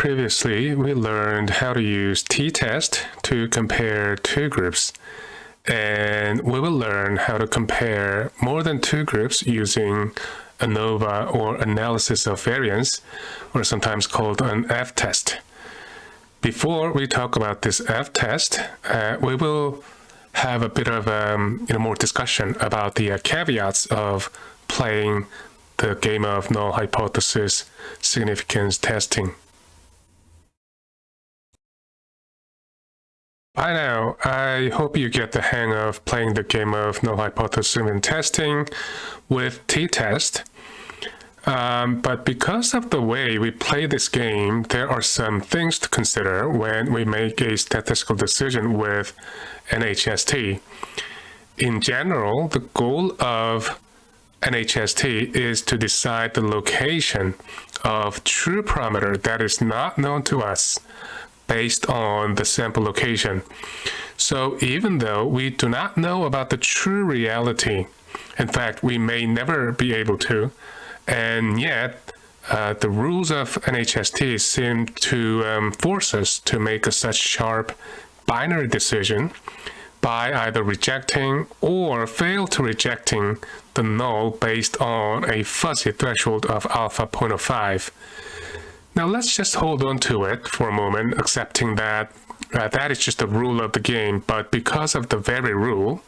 Previously, we learned how to use t-test to compare two groups. And we will learn how to compare more than two groups using ANOVA or analysis of variance, or sometimes called an F-test. Before we talk about this F-test, uh, we will have a bit of um, you know, more discussion about the uh, caveats of playing the game of null hypothesis significance testing. By now, I hope you get the hang of playing the game of null hypothesis and testing with t-test. Um, but because of the way we play this game, there are some things to consider when we make a statistical decision with NHST. In general, the goal of NHST is to decide the location of true parameter that is not known to us based on the sample location. So even though we do not know about the true reality, in fact, we may never be able to, and yet uh, the rules of NHST seem to um, force us to make a such sharp binary decision by either rejecting or fail to rejecting the null based on a fuzzy threshold of alpha 0.05. Now let's just hold on to it for a moment, accepting that uh, that is just the rule of the game, but because of the very rule,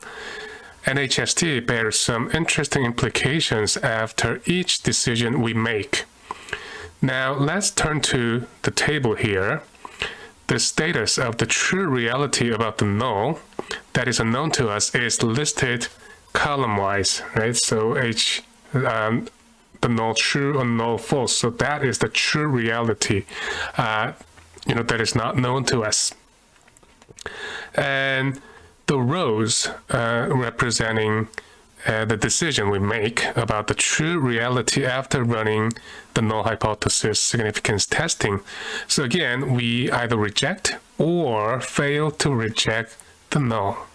NHST bears some interesting implications after each decision we make. Now let's turn to the table here. The status of the true reality about the null that is unknown to us is listed column-wise, right? So H um, the null true or null false. So that is the true reality, uh, you know, that is not known to us. And the rows uh, representing uh, the decision we make about the true reality after running the null hypothesis significance testing. So again, we either reject or fail to reject the null.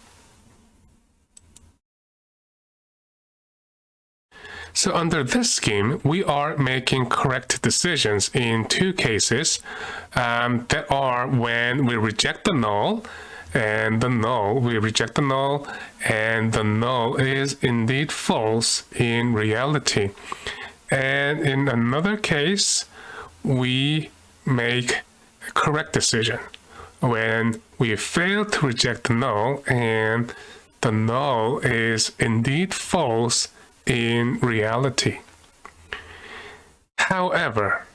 So under this scheme, we are making correct decisions in two cases um, that are when we reject the null and the null, we reject the null and the null is indeed false in reality. And in another case, we make a correct decision when we fail to reject the null and the null is indeed false in reality. However,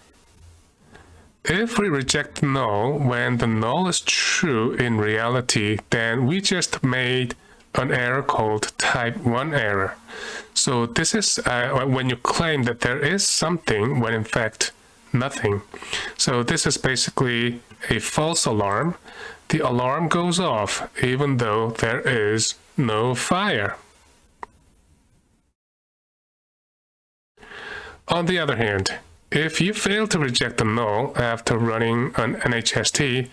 if we reject null when the null is true in reality, then we just made an error called type 1 error. So this is uh, when you claim that there is something when in fact nothing. So this is basically a false alarm. The alarm goes off even though there is no fire. On the other hand, if you fail to reject the null after running an NHST,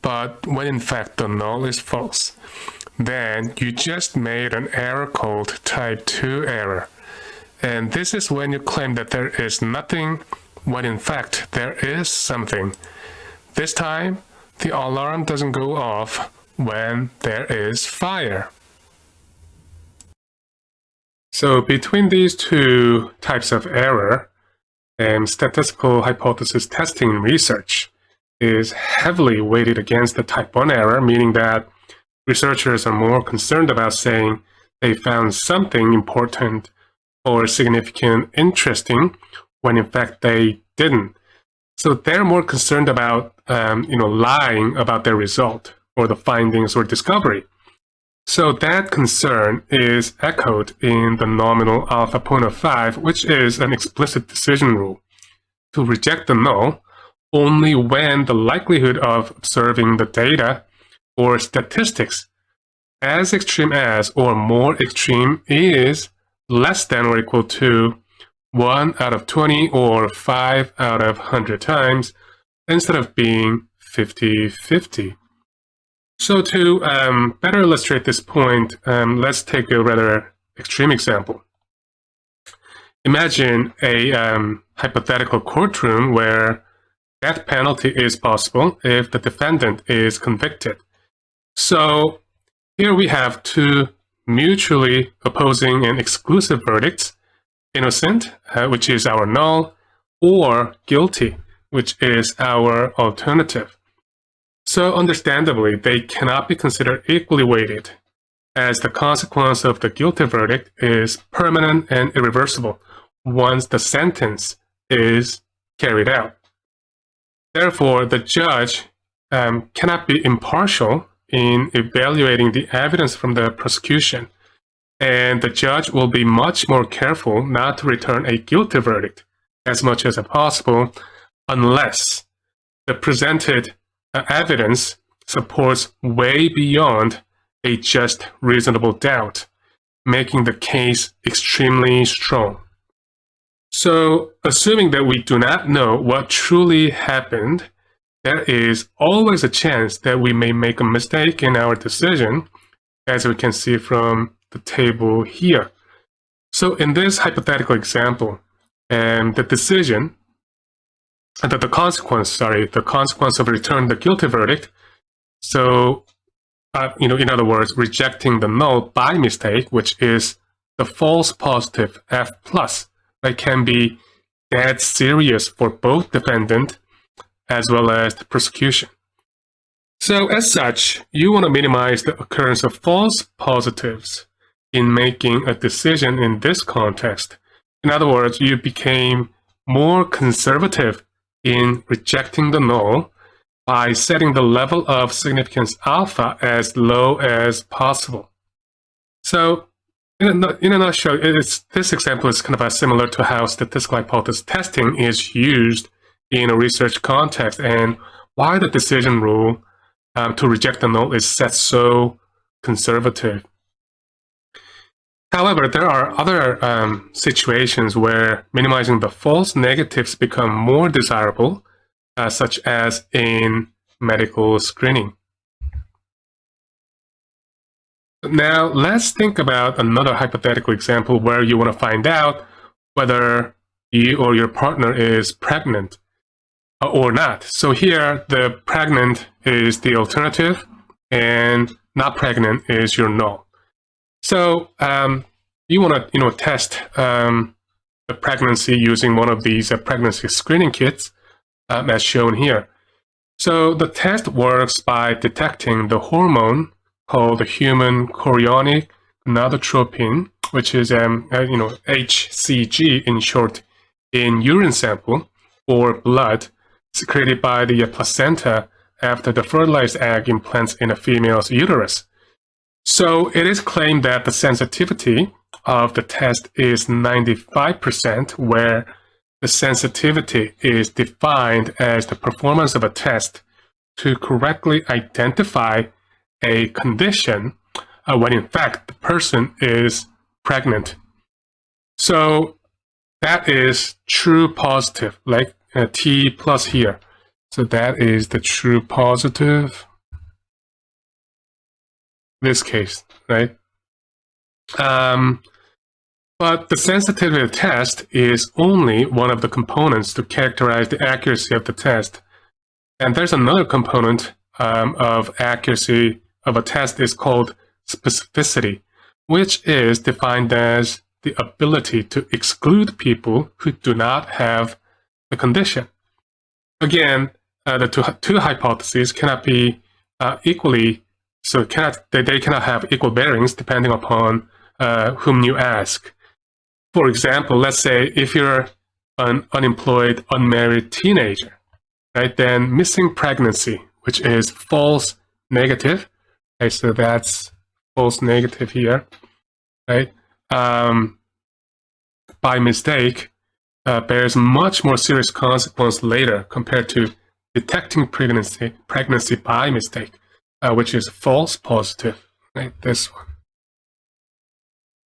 but when in fact the null is false, then you just made an error called type 2 error. And this is when you claim that there is nothing when in fact there is something. This time, the alarm doesn't go off when there is fire. So between these two types of error, um, statistical hypothesis testing research is heavily weighted against the type 1 error, meaning that researchers are more concerned about saying they found something important or significant interesting when in fact they didn't. So they're more concerned about um, you know, lying about their result or the findings or discovery. So that concern is echoed in the nominal alpha 0.05, which is an explicit decision rule to reject the null only when the likelihood of observing the data or statistics as extreme as or more extreme is less than or equal to 1 out of 20 or 5 out of 100 times instead of being 50-50. So to um, better illustrate this point, um, let's take a rather extreme example. Imagine a um, hypothetical courtroom where death penalty is possible if the defendant is convicted. So here we have two mutually opposing and exclusive verdicts, innocent, uh, which is our null, or guilty, which is our alternative. So understandably, they cannot be considered equally weighted, as the consequence of the guilty verdict is permanent and irreversible once the sentence is carried out. Therefore, the judge um, cannot be impartial in evaluating the evidence from the prosecution, and the judge will be much more careful not to return a guilty verdict as much as possible unless the presented evidence supports way beyond a just reasonable doubt, making the case extremely strong. So, assuming that we do not know what truly happened, there is always a chance that we may make a mistake in our decision, as we can see from the table here. So in this hypothetical example, um, the decision, uh, the, the consequence, sorry, the consequence of returning the guilty verdict, so, uh, you know, in other words, rejecting the null by mistake, which is the false positive F plus, that can be that serious for both defendant as well as the prosecution. So as such, you want to minimize the occurrence of false positives in making a decision in this context. In other words, you became more conservative in rejecting the null by setting the level of significance alpha as low as possible. So in a, in a nutshell, this example is kind of similar to how statistical hypothesis testing is used in a research context and why the decision rule um, to reject the null is set so conservative. However, there are other um, situations where minimizing the false negatives become more desirable, uh, such as in medical screening. Now, let's think about another hypothetical example where you want to find out whether you or your partner is pregnant or not. So here, the pregnant is the alternative, and not pregnant is your null. So um, you want to, you know, test um, the pregnancy using one of these uh, pregnancy screening kits, um, as shown here. So the test works by detecting the hormone called the human chorionic gonadotropin, which is, um, uh, you know, HCG in short, in urine sample or blood secreted by the placenta after the fertilized egg implants in a female's uterus. So it is claimed that the sensitivity of the test is 95%, where the sensitivity is defined as the performance of a test to correctly identify a condition uh, when in fact the person is pregnant. So that is true positive, like uh, t plus here. So that is the true positive. This case, right? Um, but the sensitivity test is only one of the components to characterize the accuracy of the test. And there's another component um, of accuracy of a test is called specificity, which is defined as the ability to exclude people who do not have the condition. Again, uh, the two, two hypotheses cannot be uh, equally, so cannot, they, they cannot have equal bearings depending upon uh, whom you ask. For example, let's say if you're an unemployed, unmarried teenager, right, then missing pregnancy, which is false negative, okay, so that's false negative here, right, um, by mistake, uh, bears much more serious consequence later compared to detecting pregnancy, pregnancy by mistake, uh, which is false positive, right? This one.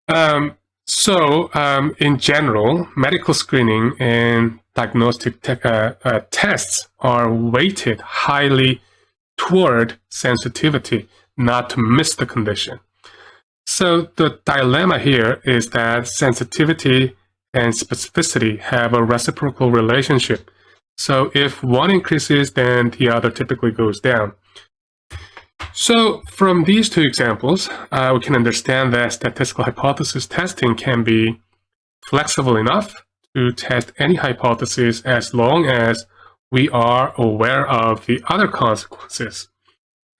Um, so, um, in general, medical screening and diagnostic te uh, uh, tests are weighted highly toward sensitivity, not to miss the condition. So the dilemma here is that sensitivity and specificity have a reciprocal relationship, So if one increases, then the other typically goes down. So from these two examples, uh, we can understand that statistical hypothesis testing can be flexible enough to test any hypothesis as long as we are aware of the other consequences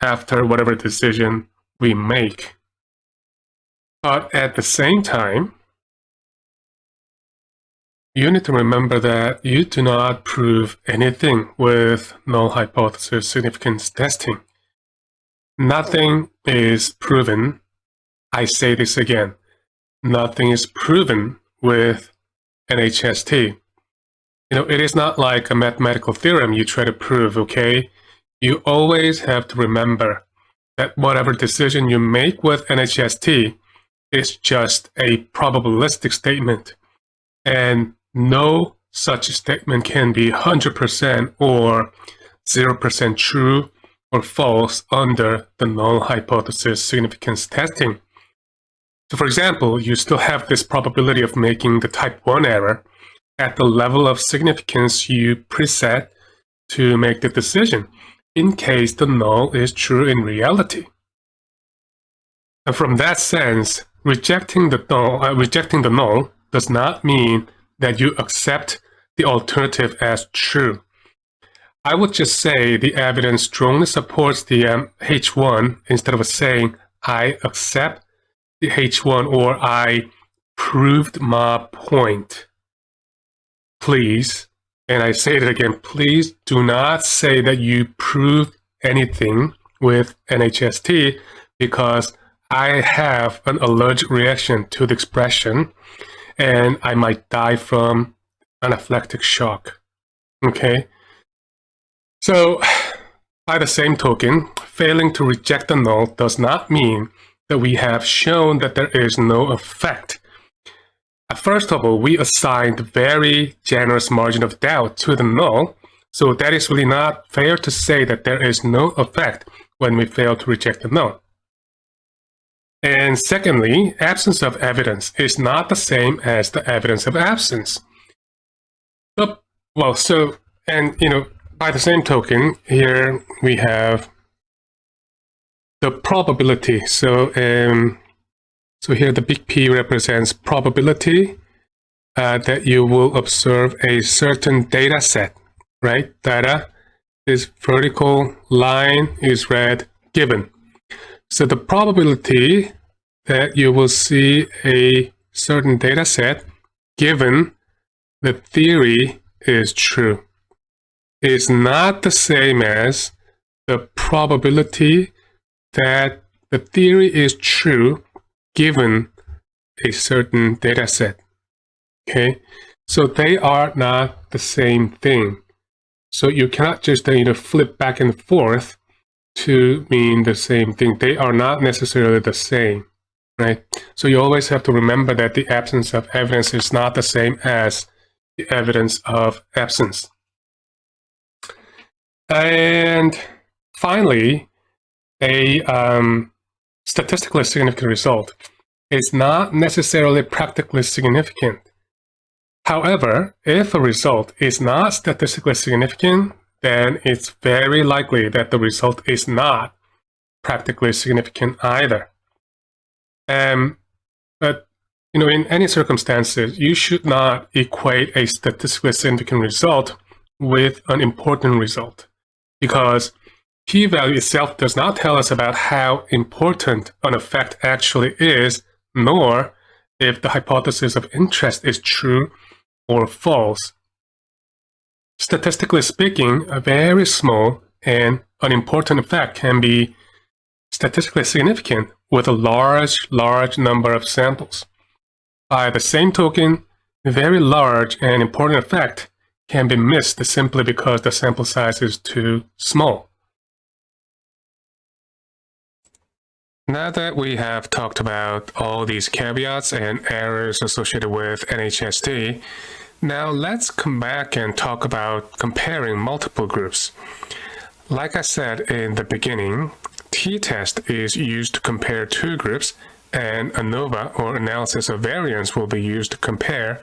after whatever decision we make. But at the same time, you need to remember that you do not prove anything with null hypothesis significance testing. Nothing is proven, I say this again, nothing is proven with NHST. You know, it is not like a mathematical theorem you try to prove, okay? You always have to remember that whatever decision you make with NHST is just a probabilistic statement. And no such statement can be 100% or 0% true or false under the null hypothesis significance testing. So for example, you still have this probability of making the type 1 error at the level of significance you preset to make the decision in case the null is true in reality. And from that sense, rejecting the null, uh, rejecting the null does not mean that you accept the alternative as true. I would just say the evidence strongly supports the um, H1 instead of saying I accept the H1 or I proved my point. Please, and I say it again, please do not say that you proved anything with NHST because I have an allergic reaction to the expression and I might die from anaphylactic shock. Okay? So, by the same token, failing to reject the null does not mean that we have shown that there is no effect. First of all, we assigned very generous margin of doubt to the null, so that is really not fair to say that there is no effect when we fail to reject the null. And secondly, absence of evidence is not the same as the evidence of absence. But, well, so, and, you know, by the same token, here we have the probability. So, um, so here the big P represents probability uh, that you will observe a certain data set, right? Data, this vertical line is red given. So the probability that you will see a certain data set given the theory is true is not the same as the probability that the theory is true given a certain data set. Okay, so they are not the same thing. So you cannot just you know flip back and forth to mean the same thing. They are not necessarily the same, right? So you always have to remember that the absence of evidence is not the same as the evidence of absence. And finally, a um, statistically significant result is not necessarily practically significant. However, if a result is not statistically significant, then it's very likely that the result is not practically significant either. Um, but you know, in any circumstances, you should not equate a statistically significant result with an important result because p-value itself does not tell us about how important an effect actually is, nor if the hypothesis of interest is true or false. Statistically speaking, a very small and unimportant effect can be statistically significant with a large, large number of samples. By the same token, a very large and important effect can be missed simply because the sample size is too small. Now that we have talked about all these caveats and errors associated with NHST, now let's come back and talk about comparing multiple groups. Like I said in the beginning, t-test is used to compare two groups and ANOVA or analysis of variance will be used to compare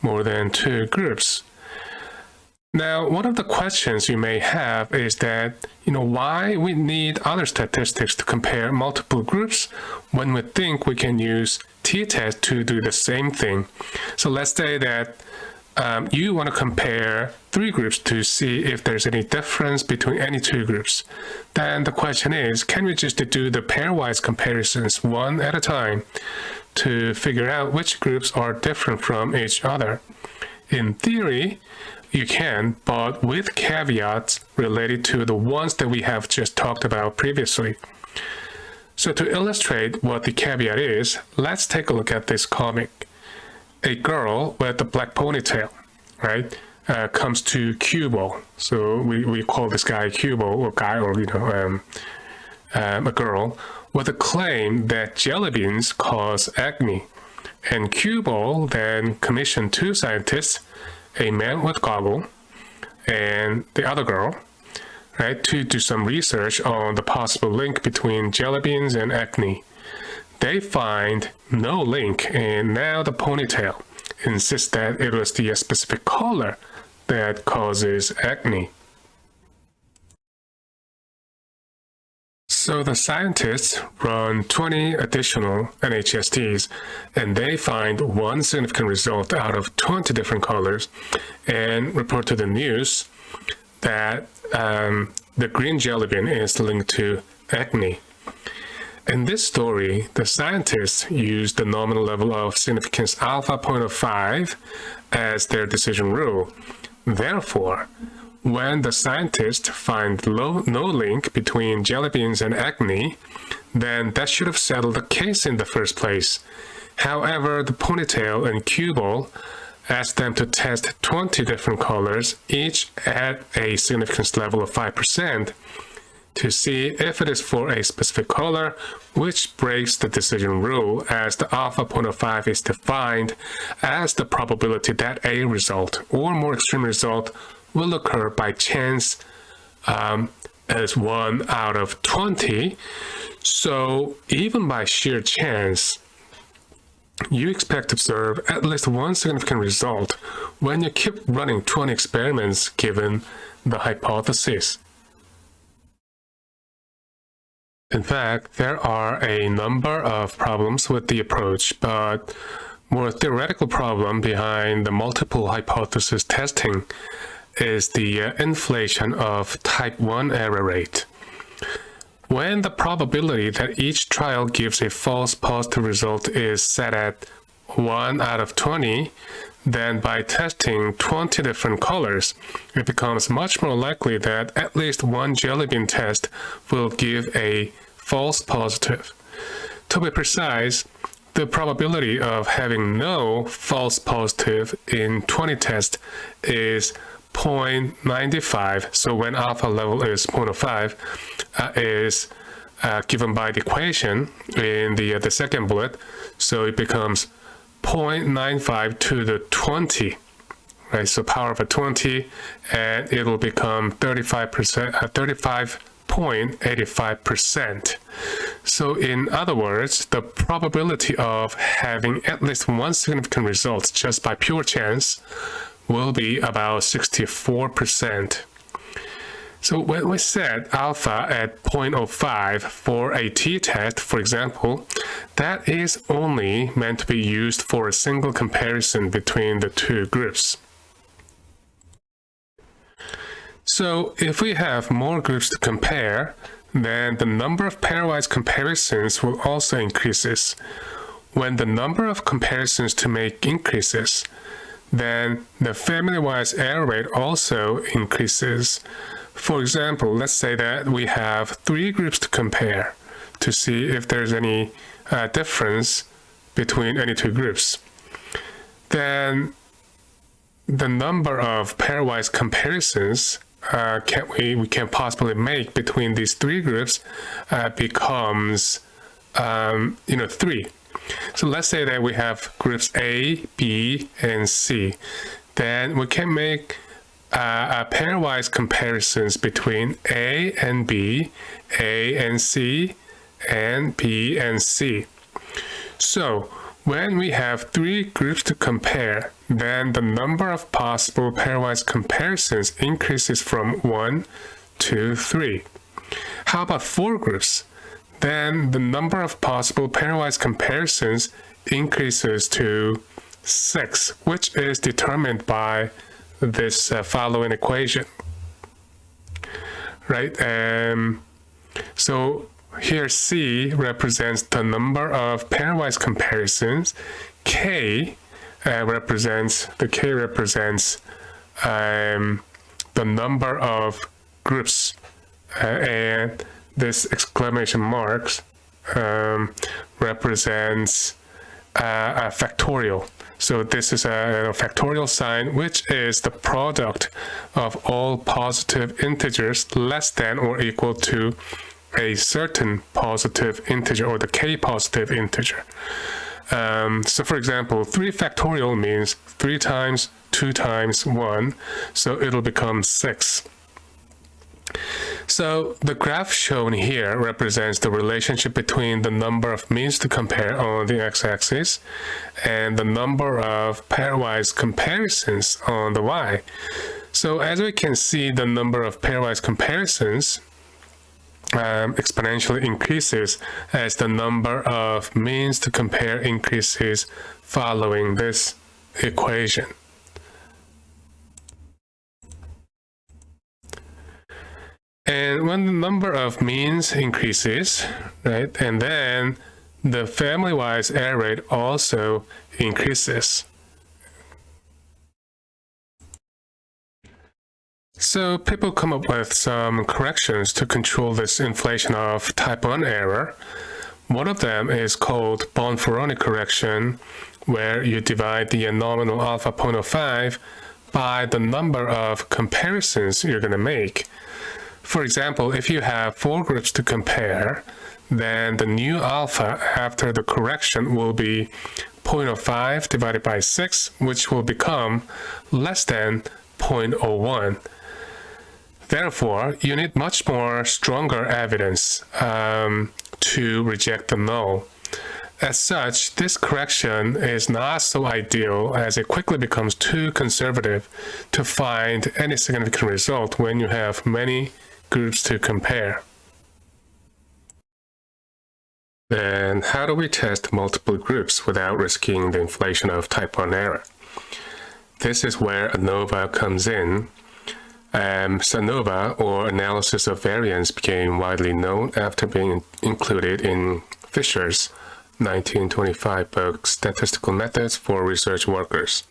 more than two groups. Now, one of the questions you may have is that, you know, why we need other statistics to compare multiple groups when we think we can use t-test to do the same thing. So let's say that um, you want to compare three groups to see if there's any difference between any two groups. Then the question is, can we just do the pairwise comparisons one at a time to figure out which groups are different from each other? In theory, you can, but with caveats related to the ones that we have just talked about previously. So to illustrate what the caveat is, let's take a look at this comic. A girl with a black ponytail, right, uh, comes to Cueball. So we, we call this guy Cueball, or guy, or, you know, um, um, a girl, with a claim that jelly beans cause acne. And Cueball then commissioned two scientists a man with goggle and the other girl, right, to do some research on the possible link between jelly beans and acne. They find no link, and now the ponytail insists that it was the specific color that causes acne. So the scientists run 20 additional NHSTs and they find one significant result out of 20 different colors and report to the news that um, the green jelly bean is linked to acne. In this story, the scientists used the nominal level of significance alpha 0.05 as their decision rule. Therefore, when the scientists find low, no link between jelly beans and acne, then that should have settled the case in the first place. However, the ponytail and Cueball asked them to test 20 different colors, each at a significance level of 5%, to see if it is for a specific color, which breaks the decision rule as the alpha 0.05 is defined as the probability that a result or more extreme result will occur by chance um, as 1 out of 20. So even by sheer chance, you expect to observe at least one significant result when you keep running 20 experiments given the hypothesis. In fact, there are a number of problems with the approach, but more theoretical problem behind the multiple hypothesis testing is the uh, inflation of type 1 error rate. When the probability that each trial gives a false positive result is set at 1 out of 20, then by testing 20 different colors, it becomes much more likely that at least one jelly bean test will give a false positive. To be precise, the probability of having no false positive in 20 tests is 0.95. So when alpha level is 0.05 uh, is uh, given by the equation in the, uh, the second bullet. So it becomes 0.95 to the 20, right? So power of a 20, and it will become 35%, uh, 35.85%. So in other words, the probability of having at least one significant result just by pure chance will be about 64%. So when we set alpha at 0.05 for a t-test, for example, that is only meant to be used for a single comparison between the two groups. So if we have more groups to compare, then the number of pairwise comparisons will also increases. When the number of comparisons to make increases, then the family-wise error rate also increases. For example, let's say that we have three groups to compare to see if there's any uh, difference between any two groups. Then the number of pairwise comparisons uh, can we, we can possibly make between these three groups uh, becomes um, you know three so let's say that we have groups A, B, and C. Then we can make uh, pairwise comparisons between A and B, A and C, and B and C. So when we have three groups to compare, then the number of possible pairwise comparisons increases from 1 to 3. How about four groups? Then the number of possible pairwise comparisons increases to 6, which is determined by this uh, following equation. Right? Um, so here C represents the number of pairwise comparisons. K uh, represents, the K represents um, the number of groups uh, and this exclamation marks um, represents uh, a factorial. So this is a, a, factorial sign, which is the product of all positive integers less than or equal to a certain positive integer or the k positive integer. Um, so for example, 3 factorial means 3 times 2 times 1, so it'll become 6. So the graph shown here represents the relationship between the number of means to compare on the x-axis and the number of pairwise comparisons on the y. So as we can see, the number of pairwise comparisons um, exponentially increases as the number of means to compare increases following this equation. And when the number of means increases, right, and then the family-wise error rate also increases. So people come up with some corrections to control this inflation of type 1 error. One of them is called Bonferroni correction, where you divide the nominal alpha 0.05 by the number of comparisons you're going to make. For example, if you have four groups to compare, then the new alpha after the correction will be 0.05 divided by 6, which will become less than 0.01. Therefore, you need much more stronger evidence um, to reject the null. As such, this correction is not so ideal as it quickly becomes too conservative to find any significant result when you have many groups to compare. Then how do we test multiple groups without risking the inflation of type 1 error? This is where ANOVA comes in um, SANOVA, or analysis of variance, became widely known after being included in Fisher's 1925 book, Statistical Methods for Research Workers.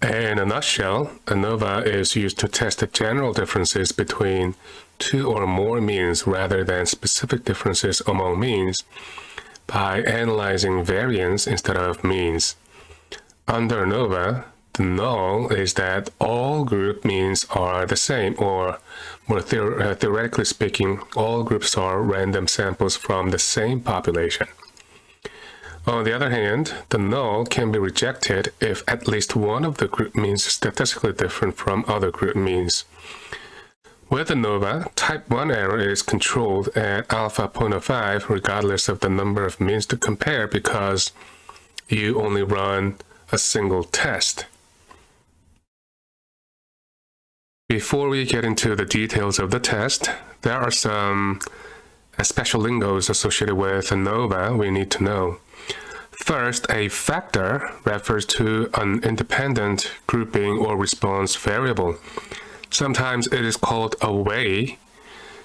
In a nutshell, ANOVA is used to test the general differences between two or more means rather than specific differences among means by analyzing variance instead of means. Under ANOVA, the null is that all group means are the same, or more uh, theoretically speaking, all groups are random samples from the same population. On the other hand, the null can be rejected if at least one of the group means is statistically different from other group means. With ANOVA, type 1 error is controlled at alpha 0.05 regardless of the number of means to compare because you only run a single test. Before we get into the details of the test, there are some uh, special lingos associated with ANOVA we need to know. First, a factor refers to an independent grouping or response variable. Sometimes it is called a way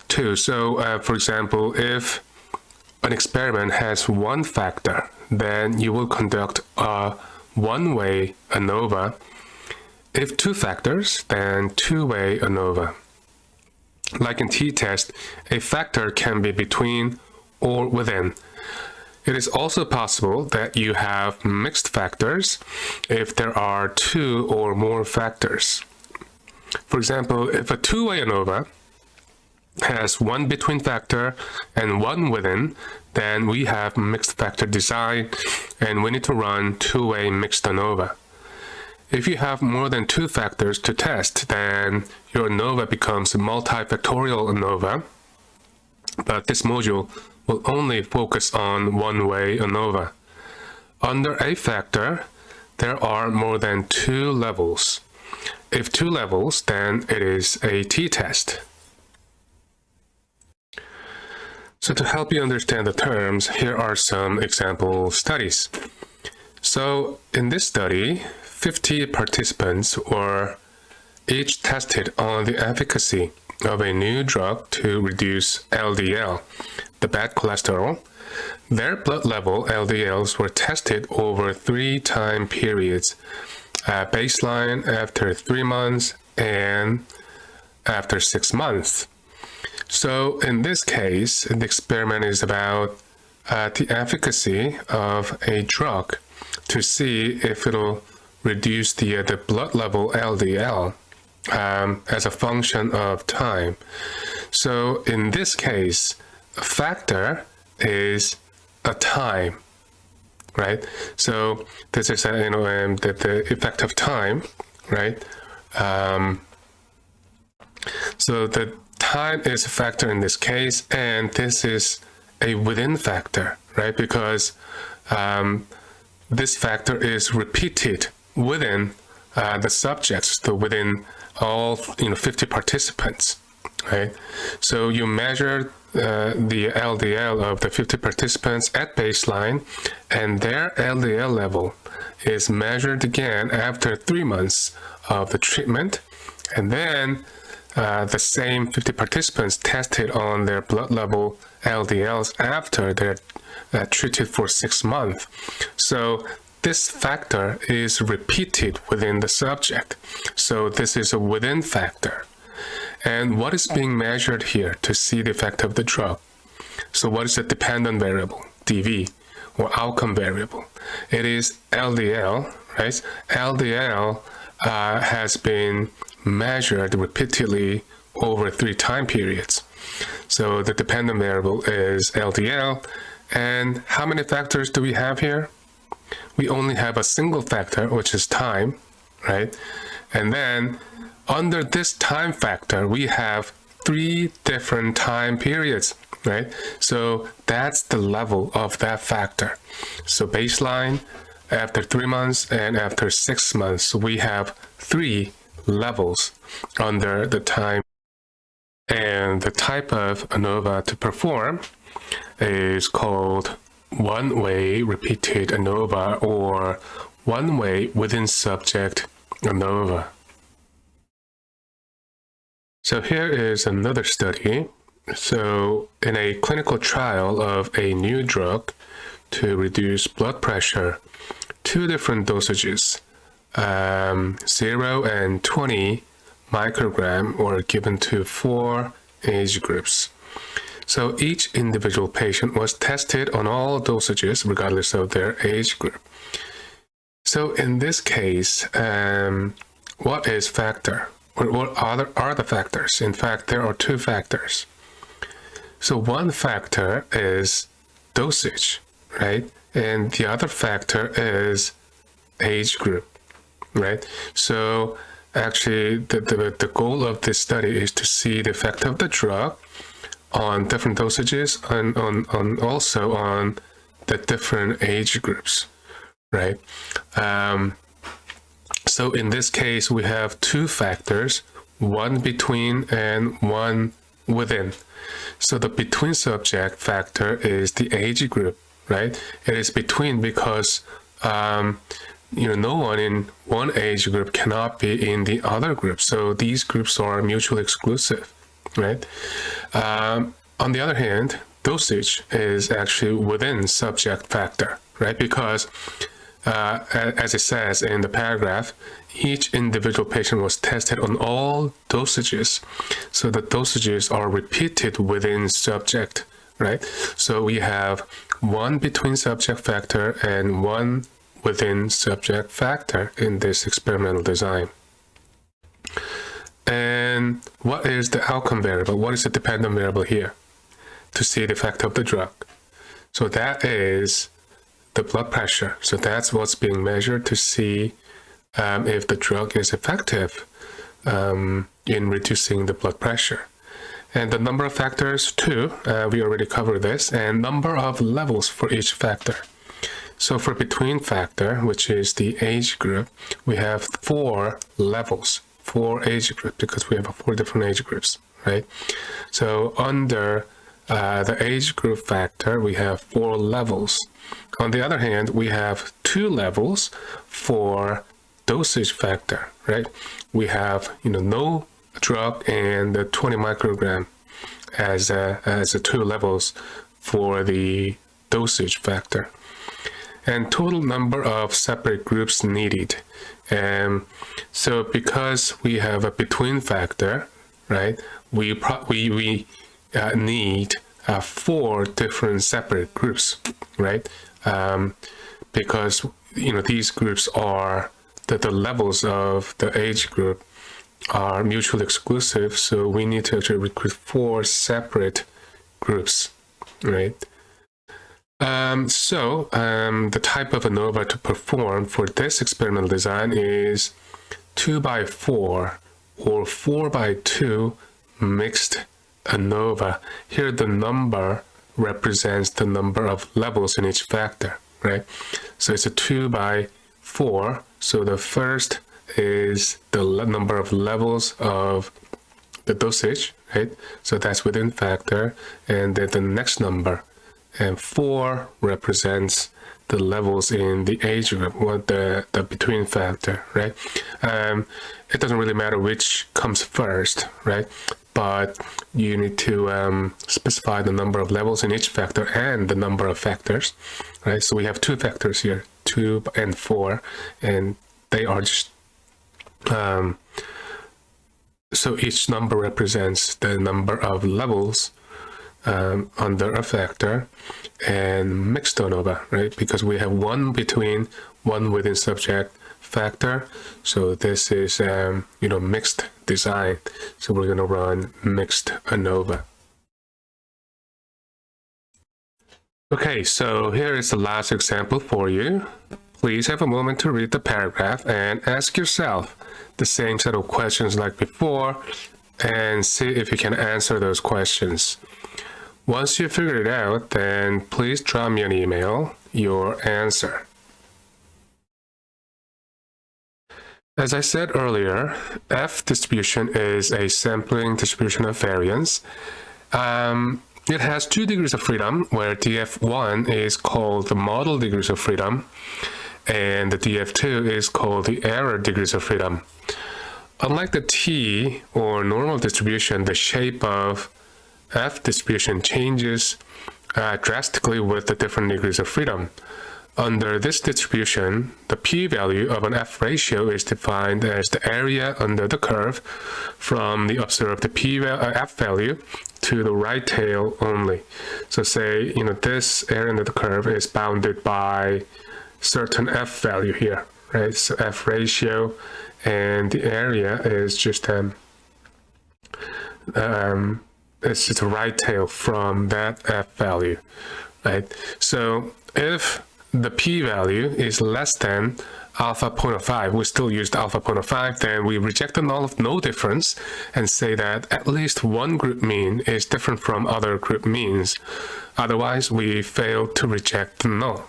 too. So, uh, for example, if an experiment has one factor, then you will conduct a one-way ANOVA if two factors, then two-way ANOVA. Like in t-test, a factor can be between or within. It is also possible that you have mixed factors if there are two or more factors. For example, if a two-way ANOVA has one between factor and one within, then we have mixed factor design and we need to run two-way mixed ANOVA. If you have more than two factors to test, then your ANOVA becomes a multifactorial ANOVA. But this module will only focus on one-way ANOVA. Under a factor, there are more than two levels. If two levels, then it is a t-test. So to help you understand the terms, here are some example studies. So in this study, 50 participants were each tested on the efficacy of a new drug to reduce LDL, the bad cholesterol. Their blood level LDLs were tested over three time periods, uh, baseline after three months and after six months. So in this case, the experiment is about uh, the efficacy of a drug to see if it'll reduce the, uh, the blood level LDL um, as a function of time. So in this case, factor is a time, right? So this is a, you know um, the, the effect of time, right? Um, so the time is a factor in this case, and this is a within factor, right? Because um, this factor is repeated within uh, the subjects, so within all you know 50 participants, right? So you measure uh, the LDL of the 50 participants at baseline, and their LDL level is measured again after three months of the treatment, and then uh, the same 50 participants tested on their blood level LDLs after they're uh, treated for six months. So this factor is repeated within the subject. So this is a within factor. And what is being measured here to see the effect of the drug? So what is the dependent variable, DV, or outcome variable? It is LDL, right? LDL uh, has been measured repeatedly over three time periods. So the dependent variable is LDL. And how many factors do we have here? We only have a single factor, which is time, right? And then under this time factor, we have three different time periods, right? So that's the level of that factor. So baseline, after three months, and after six months, we have three levels under the time and the type of ANOVA to perform is called one-way repeated ANOVA or one-way within subject ANOVA. So here is another study. So in a clinical trial of a new drug to reduce blood pressure, two different dosages, um, 0 and 20 microgram were given to four age groups. So each individual patient was tested on all dosages regardless of their age group. So in this case, um, what is factor? What other are the factors? In fact, there are two factors. So one factor is dosage, right? And the other factor is age group, right? So actually, the, the, the goal of this study is to see the effect of the drug on different dosages and on, on also on the different age groups, right? Um, so in this case, we have two factors, one between and one within. So the between subject factor is the age group, right? It is between because um, you know no one in one age group cannot be in the other group. So these groups are mutually exclusive, right? Um, on the other hand, dosage is actually within subject factor, right? Because uh, as it says in the paragraph, each individual patient was tested on all dosages. So the dosages are repeated within subject, right? So we have one between subject factor and one within subject factor in this experimental design. And what is the outcome variable? What is the dependent variable here to see the effect of the drug? So that is the blood pressure. So that's what's being measured to see um, if the drug is effective um, in reducing the blood pressure. And the number of factors too, uh, we already covered this, and number of levels for each factor. So for between factor, which is the age group, we have four levels, four age groups, because we have four different age groups, right? So under uh, the age group factor, we have four levels. On the other hand, we have two levels for dosage factor, right? We have, you know, no drug and the 20 microgram as a, as the two levels for the dosage factor. And total number of separate groups needed. And so because we have a between factor, right, we, we, we uh, need uh, four different separate groups, right? Um, because, you know, these groups are the, the levels of the age group are mutually exclusive, so we need to actually recruit four separate groups, right? Um, so um, the type of ANOVA to perform for this experimental design is 2 by 4 or 4 by 2 mixed ANOVA. Here the number represents the number of levels in each factor, right? So it's a 2 by 4. So the first is the number of levels of the dosage, right? So that's within factor. And then the next number, and 4 represents the levels in the age group, what the, the between factor, right? Um, it doesn't really matter which comes first, right? But you need to um, specify the number of levels in each factor and the number of factors, right? So we have two factors here, 2 and 4, and they are just um, so each number represents the number of levels um, under a factor and mixed ANOVA, right? Because we have one between, one within subject factor. So this is, um, you know, mixed design. So we're going to run mixed ANOVA. Okay, so here is the last example for you. Please have a moment to read the paragraph and ask yourself the same set of questions like before and see if you can answer those questions. Once you figure it out, then please drop me an email your answer. As I said earlier, F distribution is a sampling distribution of variance. Um, it has two degrees of freedom, where DF1 is called the model degrees of freedom, and the DF2 is called the error degrees of freedom. Unlike the T or normal distribution, the shape of F distribution changes uh, drastically with the different degrees of freedom. Under this distribution, the p-value of an F ratio is defined as the area under the curve from the observed p uh, to the right tail only. So say, you know, this area under the curve is bounded by certain f value here, right? So f ratio and the area is just um, um it's just a right tail from that f value, right? So if the p-value is less than alpha 0.05, we still use the alpha 0.05, then we reject the null of no difference and say that at least one group mean is different from other group means. Otherwise, we fail to reject the null